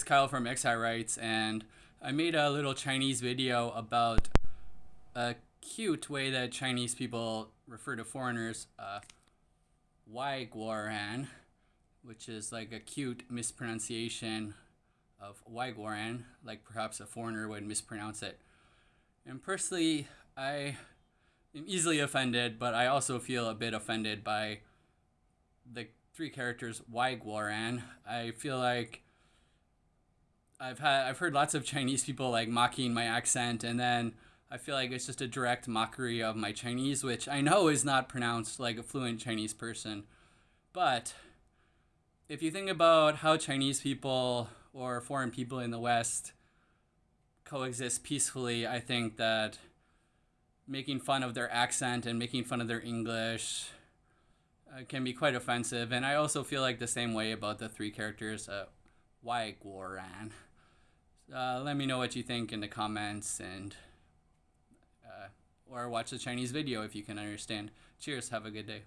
It's Kyle from XI Writes, and I made a little Chinese video about a cute way that Chinese people refer to foreigners, uh, Guoran, which is like a cute mispronunciation of Wai Guoran, like perhaps a foreigner would mispronounce it. And personally, I am easily offended, but I also feel a bit offended by the three characters Wai Guoran. I feel like I've had I've heard lots of Chinese people like mocking my accent, and then I feel like it's just a direct mockery of my Chinese, which I know is not pronounced like a fluent Chinese person. But if you think about how Chinese people or foreign people in the West coexist peacefully, I think that making fun of their accent and making fun of their English uh, can be quite offensive. And I also feel like the same way about the three characters, uh, Guoran. Uh, let me know what you think in the comments and uh, or watch the Chinese video if you can understand. Cheers. Have a good day.